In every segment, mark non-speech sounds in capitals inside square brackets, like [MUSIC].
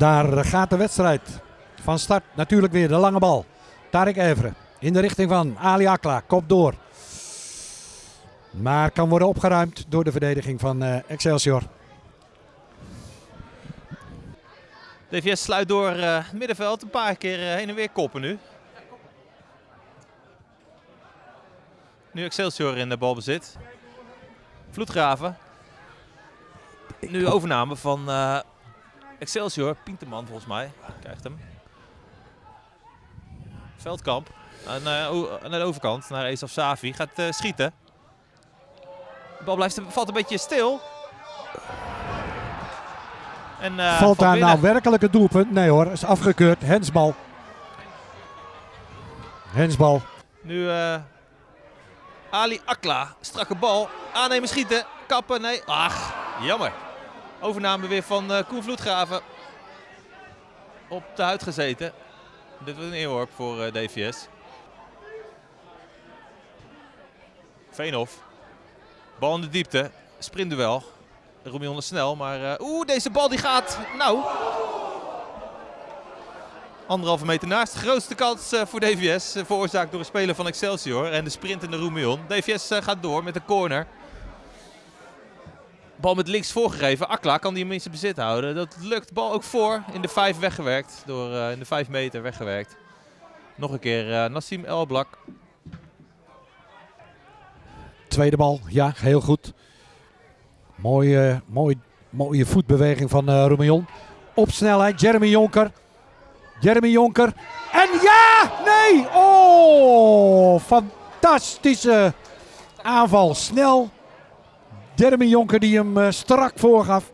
Daar gaat de wedstrijd van start. Natuurlijk weer de lange bal. Tarek Evre in de richting van Ali Akla. Kop door. Maar kan worden opgeruimd door de verdediging van uh, Excelsior. DVS sluit door uh, middenveld. Een paar keer uh, heen en weer koppen nu. Nu Excelsior in de balbezit. Vloedgraven. Nu overname van Excelsior. Pinterman volgens mij. Krijgt hem. Veldkamp. En, naar de overkant, naar Esaf Savi. Gaat schieten. De bal blijft, valt een beetje stil. En, uh, Valt daar binnen. nou werkelijk het doelpunt? Nee hoor, is afgekeurd. Hensbal. Hensbal. Nu Ali Akla. Strakke bal. Aannemen, schieten. Kappen. Nee. Ach, jammer. Overname weer van uh, Koen Vloedgraven. Op de huid gezeten. Dit was een inworp voor uh, DVS. Veenhof. Bal in de diepte. Sprintduel. Roemion is snel, maar uh, oeh, deze bal die gaat, nou, anderhalve meter naast. Grootste kans voor DVS, veroorzaakt door een speler van Excelsior en de sprint in de Roemion. DVS gaat door met de corner. Bal met links voorgegeven. Akla kan die zijn bezit houden. Dat lukt. Bal ook voor. In de vijf weggewerkt. Door, in de vijf meter weggewerkt. Nog een keer Nassim Elblak. Tweede bal, ja, heel goed. Mooie, mooie, mooie voetbeweging van uh, Roemion. Op snelheid, Jeremy Jonker. Jeremy Jonker. En ja! Nee! Oh! Fantastische aanval. Snel. Jeremy Jonker die hem uh, strak voorgaf.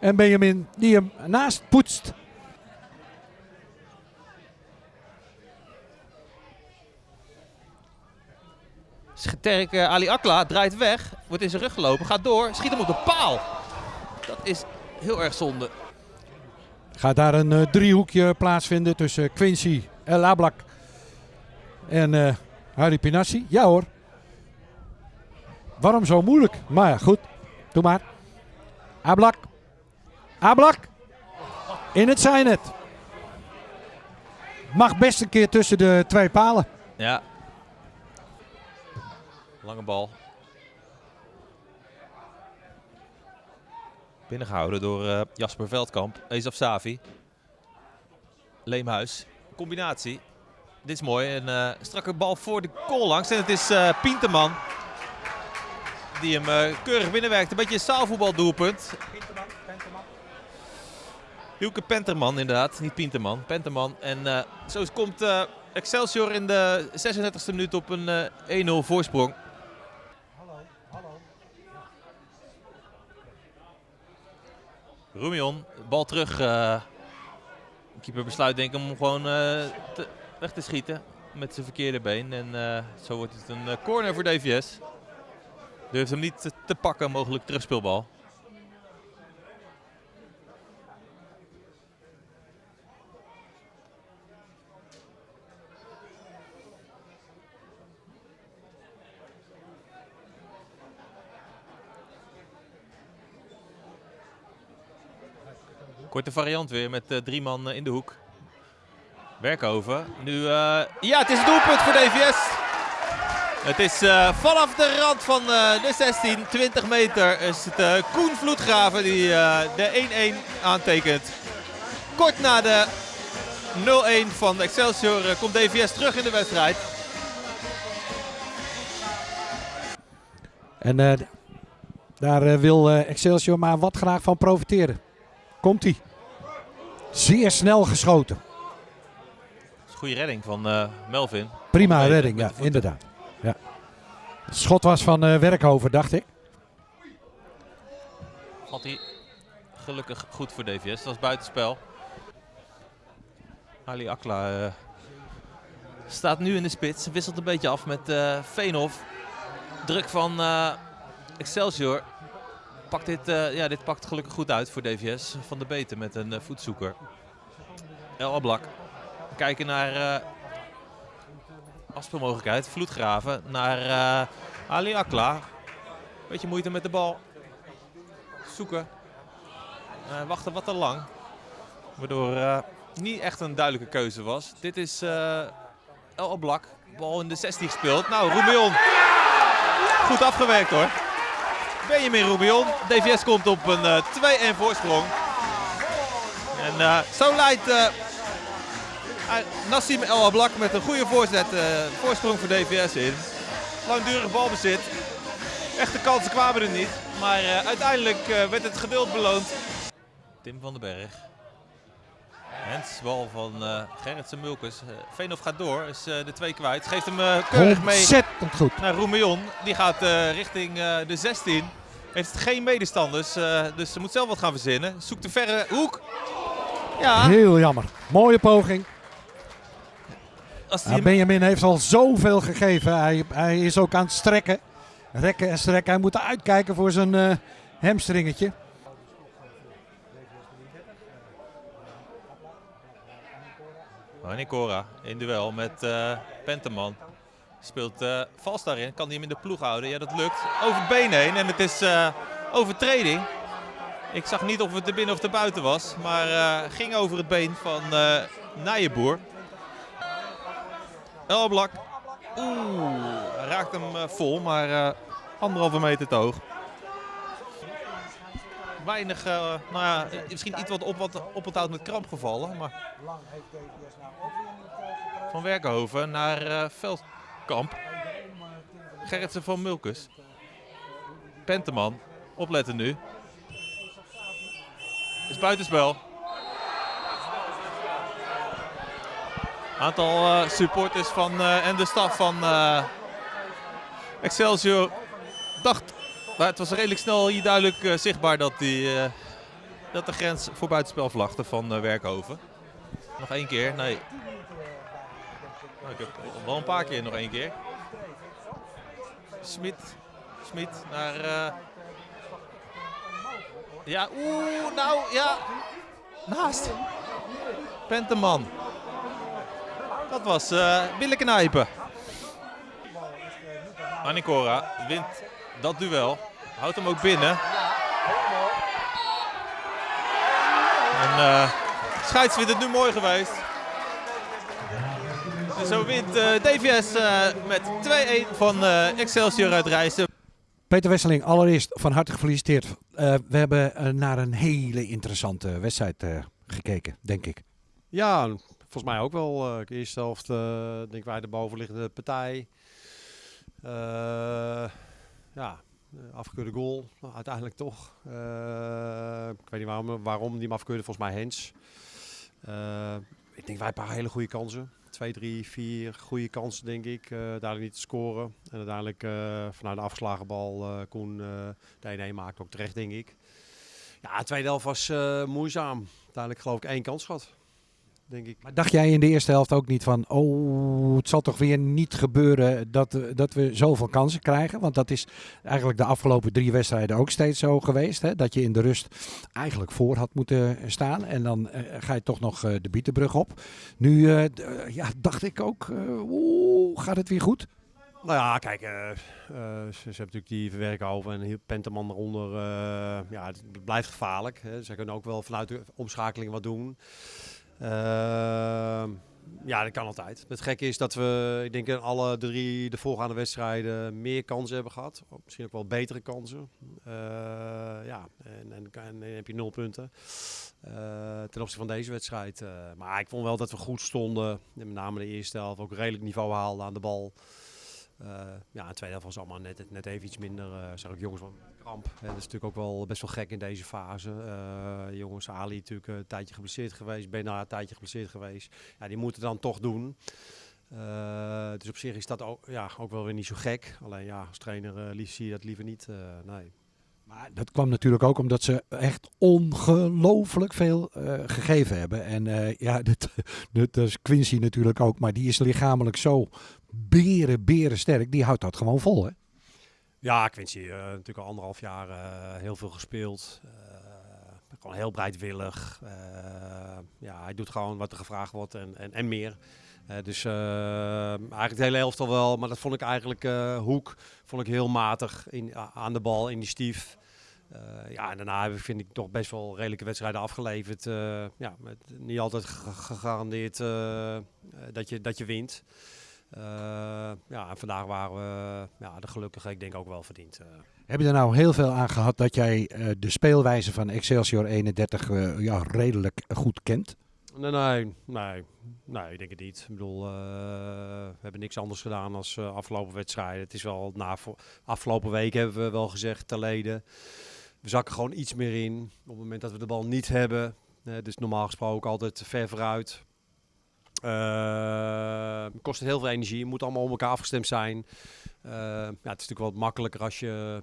En Benjamin die hem naast poetst. Sterk uh, Ali Akla draait weg, wordt in zijn rug gelopen, gaat door, schiet hem op de paal. Dat is heel erg zonde. Gaat daar een uh, driehoekje plaatsvinden tussen Quincy, El Ablak en uh, Harry Pinassi? Ja hoor. Waarom zo moeilijk? Maar ja, goed. Doe maar. Ablak. Ablak. In het zijnet. Mag best een keer tussen de twee palen. Ja, Lange bal. Binnengehouden door uh, Jasper Veldkamp. Ezaf Savi. Leemhuis. Combinatie. Dit is mooi. Een uh, strakke bal voor de goal langs. En het is uh. Die hem keurig binnenwerkt. Een beetje een zaalvoetbaldoelpunt. Pinterman, Penterman. Hielke Penterman inderdaad. Niet Pinterman. Penterman. En zo komt Excelsior in de 36e minuut op een 1-0 voorsprong. Roemion, bal terug. Keeper besluit denk ik om gewoon te, weg te schieten met zijn verkeerde been. En zo wordt het een corner voor DVS. Durft hem niet te, pakken, mogelijk terugspeelbal. Korte variant weer met uh, drie man uh, in de hoek. Werkover. Nu, uh, ja, het is een doelpunt voor DVS. Het is vanaf de rand van de 16, 20 meter, is het Koen Vloedgraven die de 1-1 aantekent. Kort na de 0-1 van Excelsior komt DVS terug in de wedstrijd. En daar wil Excelsior maar wat graag van profiteren. Komt hij. Zeer snel geschoten. Goede redding van uh, Melvin. Prima redding, ja, inderdaad. Het schot was van uh, Werkhoven, dacht ik. Valt hij gelukkig goed voor DVS. Dat was buitenspel. Ali Akla uh, staat nu in de spits. Wisselt een beetje af met uh, Veenhof. Druk van Excelsior pakt dit, uh, ja, dit pakt gelukkig goed uit voor DVS. Van de Beten met een uh, voetzoeker. El Ablak. Kijken naar afspeelmogelijkheid. Vloedgraven naar Ali Akla. Beetje moeite met de bal. Zoeken. wachten wat te lang. Waardoor uh, niet echt een duidelijke keuze was. Dit is uh, El Oblak. Bal in de 16 gespeeld. Nou, Rubion. Goed afgewerkt hoor. Benjamin Rubion. DVS komt op een uh, 2-1 voorsprong. En zo leidt Nassim El Ablak met een goede voorzet. voorsprong voor DVS in. Langdurig balbezit. Echte kansen kwamen er niet. Maar uh, uiteindelijk uh, werd het geduld beloond. Tim van den Berg. Hensbal van uh, Gerritsen Mulkes. Uh, Veenhoff gaat door, is de twee kwijt. Geeft hem keurig mee Ontzettend goed. naar Roemion. Die gaat richting de 16. Heeft geen medestanders, dus ze moet zelf wat gaan verzinnen. Zoekt de verre hoek. Ja. Heel jammer. Mooie poging. Ja, Benjamin heeft al zoveel gegeven. Hij, hij is ook aan het strekken. Rekken en strekken. Hij moet uitkijken voor zijn uh, hamstringetje. Cora in duel met uh, Penteman. Speelt uh, vals daarin. Kan hij hem in de ploeg houden? Ja, dat lukt. Over het been heen. En het is uh, overtreding. Ik zag niet of het er binnen of er buiten was. Maar ging over het been van uh, Elblak. Oeh, raakt hem vol. Maar anderhalve meter te hoog. Weinig, uh, nou ja, misschien iets wat op, wat op het hout met kramp gevallen. Maar... Van Werkenhoven naar uh, Veldkamp. Gerritsen van Mulkus. Penteman, opletten nu. Is buitenspel. Aantal uh, supporters van, en de staf van Excelsior dacht, maar het was redelijk snel hier duidelijk zichtbaar dat, die, dat de grens voor buitenspel vlagde van Werkhoven. Nog één keer, nee. Nou, ik heb wel een paar keer nog één keer. Smit, Smit naar... Ja, oeh, nou, ja. Naast. Penteman. Dat was uh, billen knijpen. Anikora wint dat duel. Houdt hem ook binnen. En uh, Scheids vindt het nu mooi geweest. En zo wint uh, eh, DVS uh, eh, met 2-1 van Excelsior uit Rijssen. Peter Wesseling, allereerst van harte gefeliciteerd. we hebben naar een hele interessante wedstrijd gekeken, denk ik. Ja, volgens mij ook wel. Uh, eerste helft denk wij de bovenliggende partij. ja, uh, afgekeurde goal, uiteindelijk toch. Ik weet niet waarom, waarom die hem afkeurde, volgens mij Hens. Ik denk wij een paar hele goede kansen. Twee, drie, vier goede kansen denk ik. daar niet te scoren. En uiteindelijk vanuit de afgeslagen bal Koen de 1-1 maakt ook terecht denk ik. Ja, de tweede helft was moeizaam. Uiteindelijk geloof ik één kans gehad denk ik. Maar dacht jij in de eerste helft ook niet van, oh, het zal toch weer niet gebeuren dat, dat we zoveel kansen krijgen? Want dat is eigenlijk de afgelopen drie wedstrijden ook steeds zo geweest. Hè? Dat je in de rust eigenlijk voor had moeten staan. En dan uh, ga je toch nog uh, de Bietenbrug op. Nu uh, ja, dacht ik ook, oeh, gaat het weer goed? Nou ja, kijk, ze, ze hebben natuurlijk die verwerken over en Penteman eronder. ja, het blijft gevaarlijk. Hè. Ze kunnen ook wel vanuit de omschakeling wat doen. Ehm, ja, dat kan altijd. Het gekke is dat we, ik denk in alle drie de voorgaande wedstrijden meer kansen hebben gehad. Misschien ook wel betere kansen. Uh, ja, en, en, dan heb je nul punten. Uh, ten opzichte van deze wedstrijd. Uh, maar ik vond wel dat we goed stonden. Met name de eerste helft ook redelijk niveau haalden aan de bal. ja, de tweede helft was allemaal net, net even iets minder. Zag ik jongens van dat is natuurlijk ook wel best wel gek in deze fase. Uh, jongens, Ali natuurlijk een tijdje geblesseerd geweest, Bena een tijdje geblesseerd geweest. Ja, die moeten dan toch doen. Uh, dus op zich is dat ook, ja, ook wel weer niet zo gek. Alleen ja, als trainer uh, zie je dat liever niet. nee. Maar dat kwam natuurlijk ook omdat ze echt ongelooflijk veel gegeven hebben. En ja, [LAUGHS] dat, dat is Quincy natuurlijk ook. Maar die is lichamelijk zo beren, beren sterk. Die houdt dat gewoon vol, hè? Ja, Quincy uh, natuurlijk al anderhalf jaar uh, heel veel gespeeld. Uh, gewoon heel breedwillig. ja, hij doet gewoon wat er gevraagd wordt en, en, en meer. dus eigenlijk de hele helft al wel. Maar dat vond ik eigenlijk, Hoek, vond ik heel matig in, aan de bal, initiatief. Eh, ja, en daarna heb ik, vind ik toch best wel redelijke wedstrijden afgeleverd. Eh, ja, met niet altijd ge- gegarandeerd eh, eh, dat, je, dat je wint. Eh, ja, en vandaag waren we ja, de gelukkige, ik denk ook wel verdiend. eh. Heb je er nou heel veel aan gehad dat jij eh, de speelwijze van Excelsior 31 eh, ja, redelijk goed kent? Nee, nee, nee, nee, ik denk het niet. Ik bedoel, we hebben niks anders gedaan als eh, afgelopen wedstrijden. Het is wel na afgelopen week hebben we wel gezegd, te leden. We zakken gewoon iets meer in. Op het moment dat we de bal niet hebben, dus normaal gesproken altijd ver vooruit. Eh, kost het heel veel energie, moet allemaal op elkaar afgestemd zijn. Eh, ja, het is natuurlijk wat makkelijker als je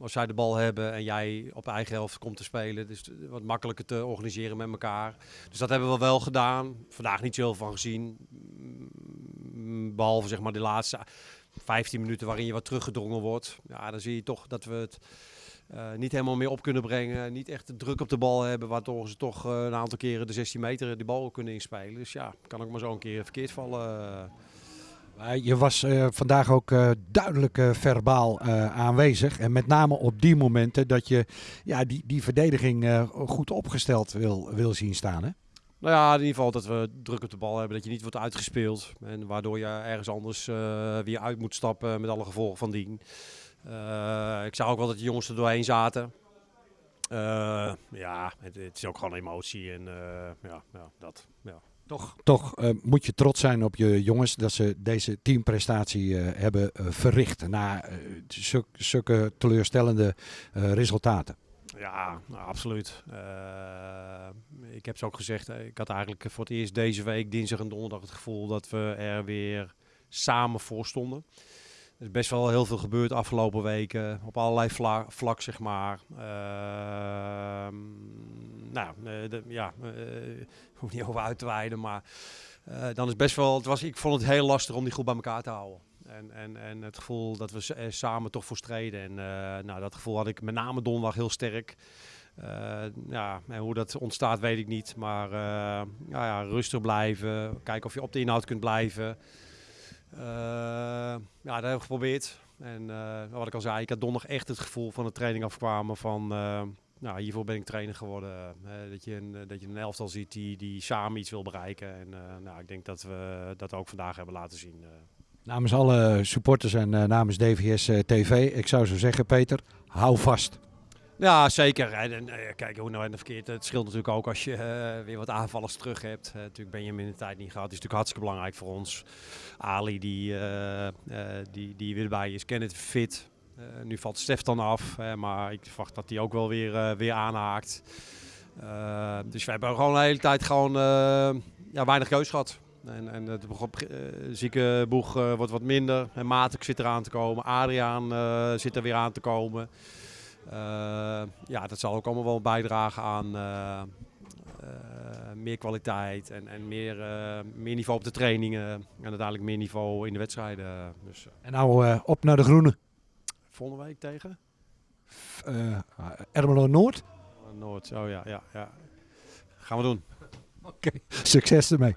als zij de bal hebben en jij op eigen helft komt te spelen. Dus wat makkelijker te organiseren met elkaar. Dus dat hebben we wel gedaan. Vandaag niet zoveel van gezien. Mm, Behalve zeg maar de laatste 15 minuten waarin je wat teruggedrongen wordt. Ja, dan zie je toch dat we het eh, niet helemaal meer op kunnen brengen. Niet echt de druk op de bal hebben. Waardoor ze toch eh, een aantal keren de 16 meter die bal kunnen inspelen. Dus ja, kan ook maar zo een keer verkeerd vallen. Je was eh, vandaag ook duidelijk verbaal aanwezig. En met name op die momenten dat je ja, die, die verdediging goed opgesteld wil, wil zien staan. Hè? Nou ja, in ieder geval dat we druk op de bal hebben, dat je niet wordt uitgespeeld. En waardoor je ergens anders weer uit moet stappen met alle gevolgen van dien. Eh, ik zag ook wel dat de jongens er doorheen zaten. Eh, ja, het, het is ook gewoon emotie en eh, ja, ja, dat. Ja. Toch, toch eh, moet je trots zijn op je jongens dat ze deze teamprestatie eh, hebben verricht. Na zulke, zulke teleurstellende eh, resultaten. Ja, nou, absoluut. Eh, ik heb ze ook gezegd, ik had eigenlijk voor het eerst deze week, dinsdag en donderdag, het gevoel dat we er weer samen voor stonden. Er is best wel heel veel gebeurd afgelopen weken, op allerlei vla vlak, zeg maar. Ehm, nou, eh, de, ja, eh, hoef niet over uit te wijden, maar eh, dan is best wel, het was, ik vond het heel lastig om die groep bij elkaar te houden. En, en, en het gevoel dat we samen toch voor streden. En nou, dat gevoel had ik met name donderdag heel sterk. Ja, en hoe dat ontstaat weet ik niet. Maar ja, ja, rustig blijven. Kijken of je op de inhoud kunt blijven. Eh, ja, dat heb ik geprobeerd. En eh, wat ik al zei, ik had donderdag echt het gevoel van de training afkwamen van... eh, nou, hiervoor ben ik trainer geworden. Dat, je een, dat je een elftal ziet die, die samen iets wil bereiken. En nou, ik denk dat we dat ook vandaag hebben laten zien. Namens alle supporters en namens DVS TV, ik zou zo zeggen, Peter, hou vast. Ja, zeker. En, eh, kijk, hoe nou en verkeerd. Het scheelt natuurlijk ook als je eh, weer wat aanvallers terug hebt. Eh, natuurlijk ben je hem in de tijd niet gehad. Het is natuurlijk hartstikke belangrijk voor ons. Ali, die, eh, die, die weer bij is. Kenneth fit. Nu valt Stef dan af. maar ik verwacht dat hij ook wel weer, weer aanhaakt. Dus we hebben gewoon de hele tijd gewoon ja, weinig keus gehad. En, en eh, zieke boeg wordt wat minder. En Matek zit eraan te komen. Adriaan zit er weer aan te komen. Eh, ja, dat zal ook allemaal wel bijdragen aan eh, eh, meer kwaliteit en, en meer, meer niveau op de trainingen. En uiteindelijk meer niveau in de wedstrijden. Dus En nou op naar de groene. volgende week tegen Ermelo Noord. Noord. Oh ja, ja, ja. Gaan we doen. Succes ermee.